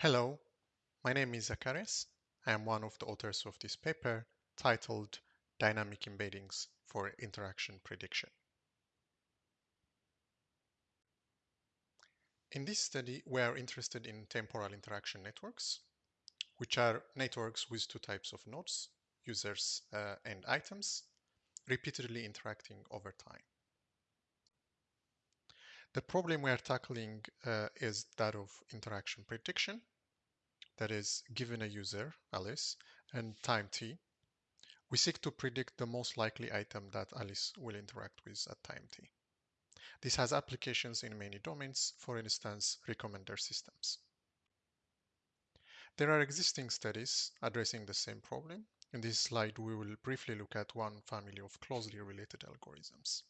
Hello, my name is Zekarias. I am one of the authors of this paper titled Dynamic Embeddings for Interaction Prediction. In this study, we are interested in temporal interaction networks, which are networks with two types of nodes, users uh, and items, repeatedly interacting over time. The problem we are tackling uh, is that of interaction prediction. That is, given a user, Alice, and time t, we seek to predict the most likely item that Alice will interact with at time t. This has applications in many domains, for instance, recommender systems. There are existing studies addressing the same problem. In this slide, we will briefly look at one family of closely related algorithms.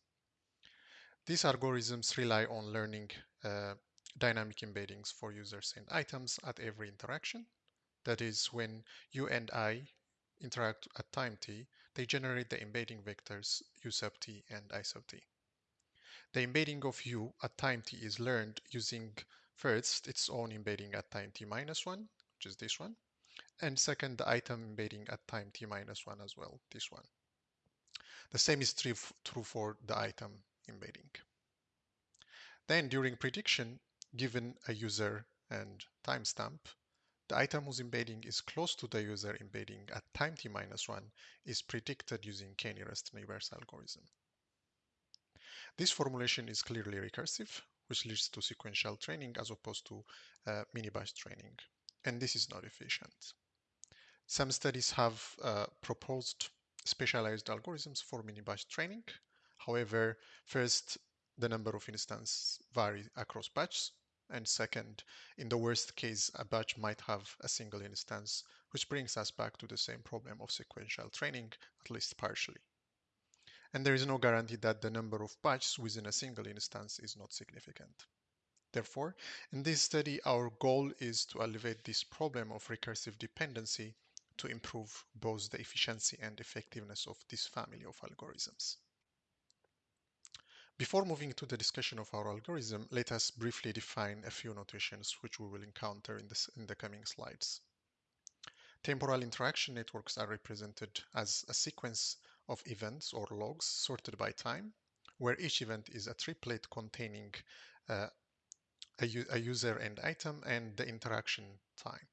These algorithms rely on learning uh, dynamic embeddings for users and items at every interaction. That is, when you and I interact at time t, they generate the embedding vectors u sub t and i sub t. The embedding of u at time t is learned using first its own embedding at time t minus 1, which is this one, and second the item embedding at time t minus 1 as well, this one. The same is true for the item embedding. Then during prediction, given a user and timestamp, the item whose embedding is close to the user embedding at time t minus 1 is predicted using k-nearest neighbors algorithm. This formulation is clearly recursive, which leads to sequential training as opposed to uh, mini-batch training, and this is not efficient. Some studies have uh, proposed specialized algorithms for mini-batch training. However, first, the number of instances vary across batches, and second, in the worst case, a batch might have a single instance, which brings us back to the same problem of sequential training, at least partially. And there is no guarantee that the number of batches within a single instance is not significant. Therefore, in this study, our goal is to elevate this problem of recursive dependency to improve both the efficiency and effectiveness of this family of algorithms. Before moving to the discussion of our algorithm, let us briefly define a few notations which we will encounter in, this, in the coming slides. Temporal interaction networks are represented as a sequence of events or logs sorted by time, where each event is a triplet containing uh, a, a user and item and the interaction time.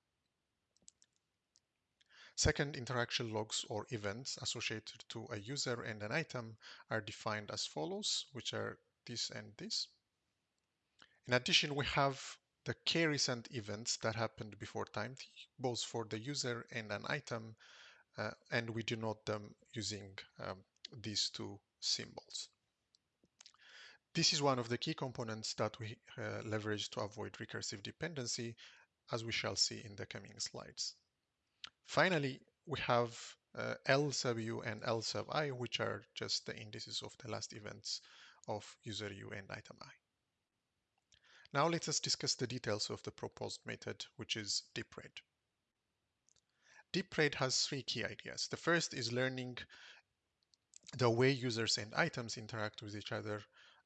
Second, interaction logs or events associated to a user and an item are defined as follows, which are this and this. In addition, we have the k recent events that happened before time t, both for the user and an item, uh, and we denote them using um, these two symbols. This is one of the key components that we uh, leverage to avoid recursive dependency, as we shall see in the coming slides. Finally, we have uh, L sub u and L sub i, which are just the indices of the last events of user u and item i. Now let us discuss the details of the proposed method, which is DeepRed. DeepRed has three key ideas. The first is learning the way users and items interact with each other,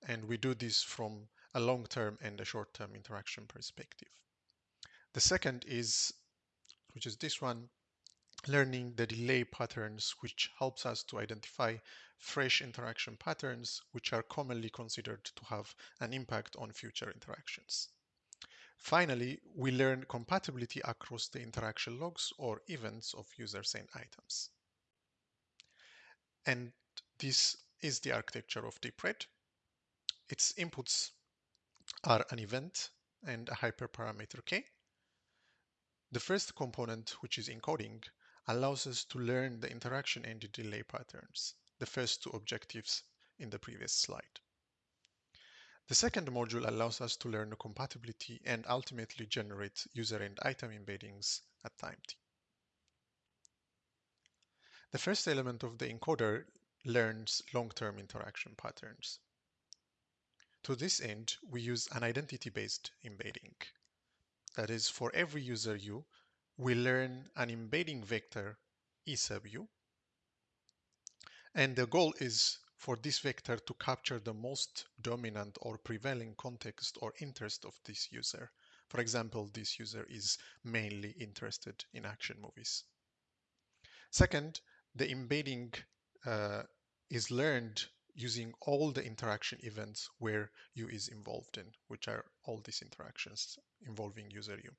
and we do this from a long-term and a short-term interaction perspective. The second is, which is this one, learning the delay patterns, which helps us to identify fresh interaction patterns, which are commonly considered to have an impact on future interactions. Finally, we learn compatibility across the interaction logs or events of users and items. And this is the architecture of DeepRed. Its inputs are an event and a hyperparameter k. The first component, which is encoding, allows us to learn the interaction and the delay patterns, the first two objectives in the previous slide. The second module allows us to learn the compatibility and ultimately generate user and item embeddings at time t. The first element of the encoder learns long-term interaction patterns. To this end, we use an identity-based embedding. That is, for every user u, we learn an embedding vector e sub u. And the goal is for this vector to capture the most dominant or prevailing context or interest of this user For example, this user is mainly interested in action movies. Second, the embedding uh, is learned using all the interaction events where U is involved in, which are all these interactions involving user U.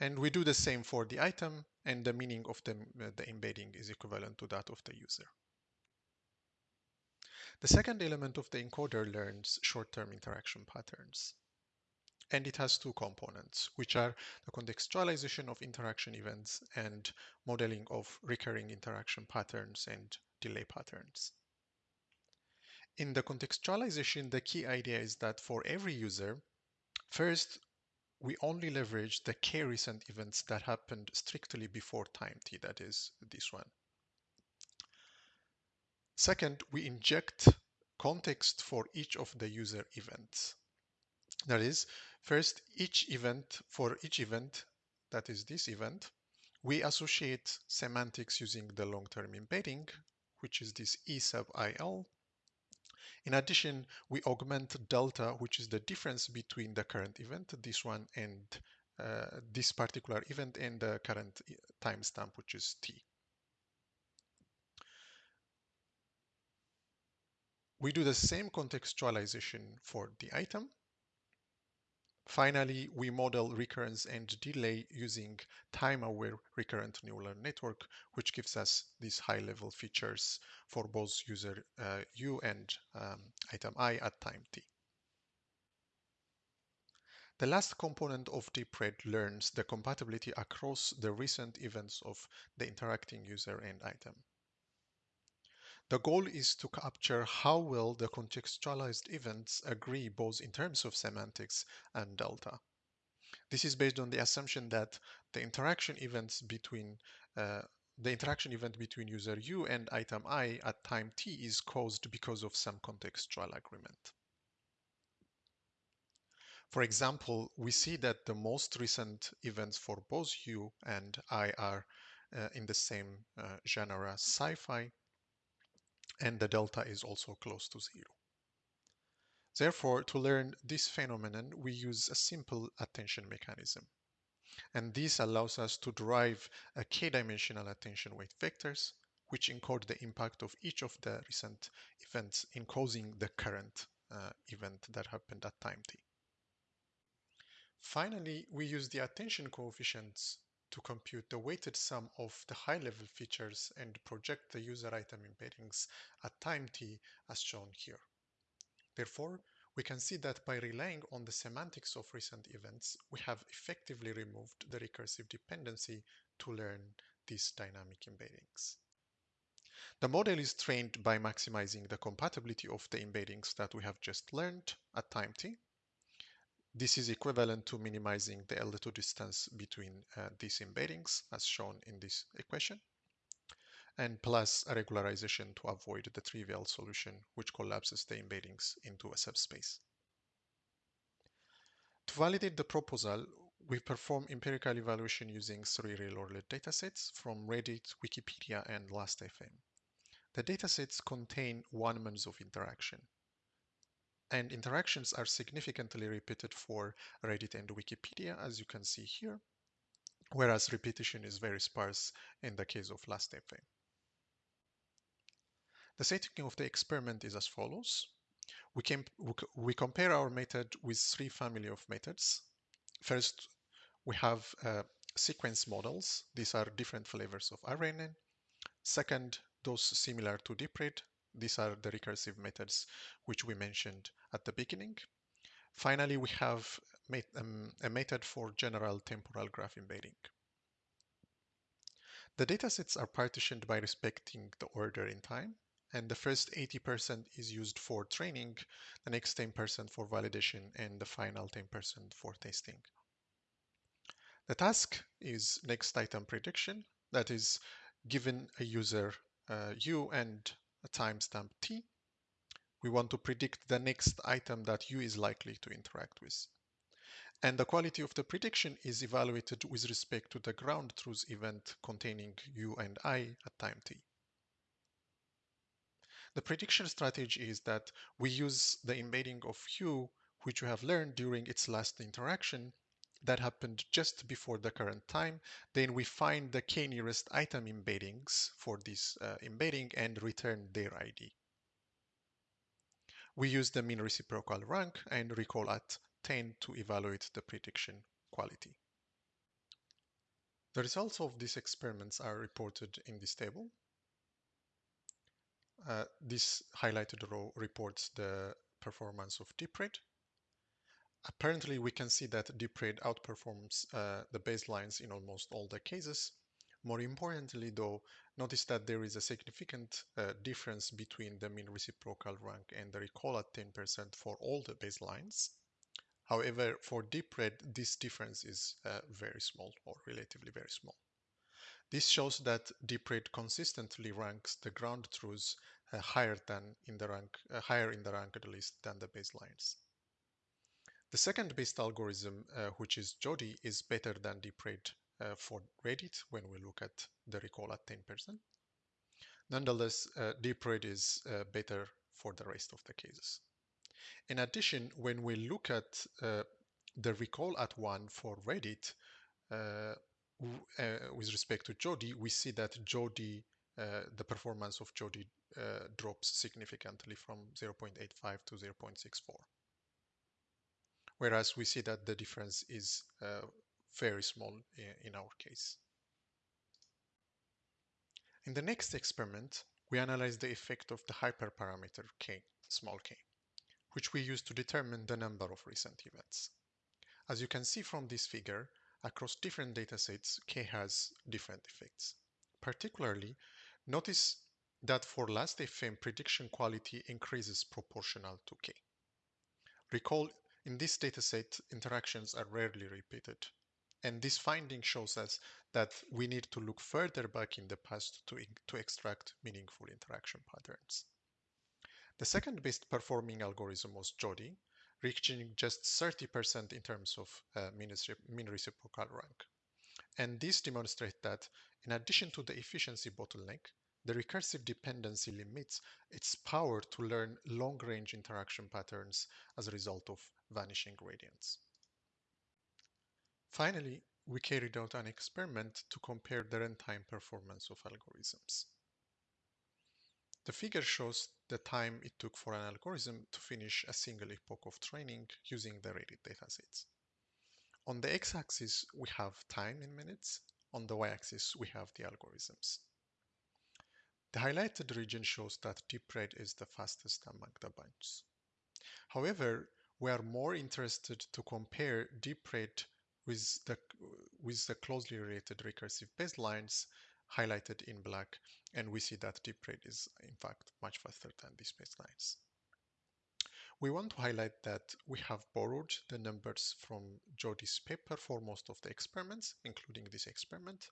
And we do the same for the item, and the meaning of the, uh, the embedding is equivalent to that of the user. The second element of the encoder learns short-term interaction patterns. And it has two components, which are the contextualization of interaction events and modeling of recurring interaction patterns and delay patterns. In the contextualization, the key idea is that for every user, first, we only leverage the k recent events that happened strictly before time t, that is this one. Second, we inject context for each of the user events. That is, first, each event, for each event, that is this event, we associate semantics using the long-term embedding, which is this E sub IL. In addition, we augment delta, which is the difference between the current event, this one, and uh, this particular event, and the current timestamp, which is T. We do the same contextualization for the item. Finally, we model recurrence and delay using time-aware recurrent neural network, which gives us these high-level features for both user uh, U and um, item I at time t. The last component of DeepRed learns the compatibility across the recent events of the interacting user and item. The goal is to capture how well the contextualized events agree both in terms of semantics and delta. This is based on the assumption that the interaction events between uh, the interaction event between user U and item I at time t is caused because of some contextual agreement. For example, we see that the most recent events for both U and I are uh, in the same uh, genre sci-fi and the delta is also close to zero. Therefore, to learn this phenomenon, we use a simple attention mechanism. And this allows us to derive a k-dimensional attention weight vectors, which encode the impact of each of the recent events in causing the current uh, event that happened at time t. Finally, we use the attention coefficients to compute the weighted sum of the high-level features and project the user item embeddings at time t as shown here. Therefore, we can see that by relying on the semantics of recent events, we have effectively removed the recursive dependency to learn these dynamic embeddings. The model is trained by maximizing the compatibility of the embeddings that we have just learned at time t this is equivalent to minimizing the L2 distance between uh, these embeddings as shown in this equation and plus a regularization to avoid the trivial solution which collapses the embeddings into a subspace. To validate the proposal, we perform empirical evaluation using three real-world datasets from Reddit, Wikipedia, and Last.fm. The datasets contain one month of interaction and interactions are significantly repeated for Reddit and Wikipedia, as you can see here, whereas repetition is very sparse in the case of Last.fm. The setting of the experiment is as follows. We, can, we compare our method with three family of methods. First, we have uh, sequence models. These are different flavors of RNN. Second, those similar to DeepRed, these are the recursive methods which we mentioned at the beginning. Finally, we have um, a method for general temporal graph embedding. The datasets are partitioned by respecting the order in time, and the first 80% is used for training, the next 10% for validation, and the final 10% for testing. The task is next item prediction, that is, given a user uh, U and a timestamp t, we want to predict the next item that u is likely to interact with. And the quality of the prediction is evaluated with respect to the ground truth event containing u and i at time t. The prediction strategy is that we use the embedding of u which we have learned during its last interaction that happened just before the current time. Then we find the k nearest item embeddings for this uh, embedding and return their ID. We use the mean reciprocal rank and recall at 10 to evaluate the prediction quality. The results of these experiments are reported in this table. Uh, this highlighted row reports the performance of DeepRed. Apparently, we can see that DeepRed outperforms uh, the baselines in almost all the cases. More importantly, though, notice that there is a significant uh, difference between the mean reciprocal rank and the recall at 10% for all the baselines. However, for DeepRed, this difference is uh, very small or relatively very small. This shows that DeepRed consistently ranks the ground truths uh, higher than in the rank, uh, higher in the ranked list than the baselines. The second best algorithm, uh, which is JODIE, is better than DeepRed uh, for Reddit when we look at the recall at 10%. Nonetheless, uh, DeepRed is uh, better for the rest of the cases. In addition, when we look at uh, the recall at one for Reddit, uh, uh, with respect to JODIE, we see that JODIE, uh, the performance of JODIE uh, drops significantly from 0.85 to 0.64. Whereas we see that the difference is uh, very small in, our case. In the next experiment, we analyze the effect of the hyperparameter k, small k which we use to determine the number of recent events. As you can see from this figure, across different datasets, K has different effects. Particularly, notice that for last.fm prediction quality increases proportional to K. Recall, in this dataset, interactions are rarely repeated. And this finding shows us that we need to look further back in the past to, to extract meaningful interaction patterns. The second best performing algorithm was JODIE, reaching just 30% in terms of uh, mean reciprocal rank. And this demonstrates that in addition to the efficiency bottleneck, the recursive dependency limits its power to learn long-range interaction patterns as a result of vanishing gradients. Finally, we carried out an experiment to compare the runtime performance of algorithms. The figure shows the time it took for an algorithm to finish a single epoch of training using the Reddit datasets. On the x-axis, we have time in minutes. On the y-axis, we have the algorithms. The highlighted region shows that DeepRed is the fastest among the bunch. However, we are more interested to compare DeepRed with the, with the closely related recursive baselines highlighted in black, and we see that DeepRed is in fact much faster than these baselines. We want to highlight that we have borrowed the numbers from JODIE's paper for most of the experiments, including this experiment,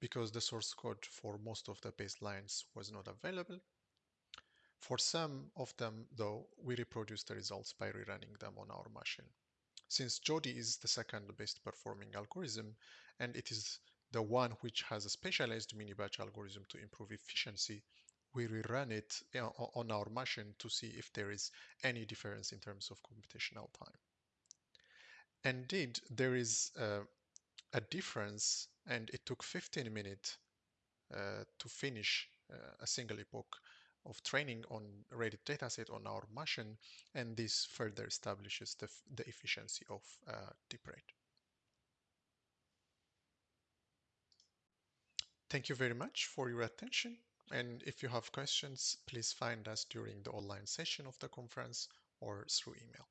because the source code for most of the baselines was not available. For some of them, though, we reproduce the results by rerunning them on our machine. Since JODIE is the second best performing algorithm, and it is the one which has a specialized mini batch algorithm to improve efficiency, we rerun it on our machine to see if there is any difference in terms of computational time. Indeed, there is uh, a difference and it took 15 minutes uh, to finish uh, a single epoch of training on Reddit dataset on our machine and this further establishes the, the efficiency of uh, DeepRed. Thank you very much for your attention. And if you have questions, please find us during the online session of the conference or through email.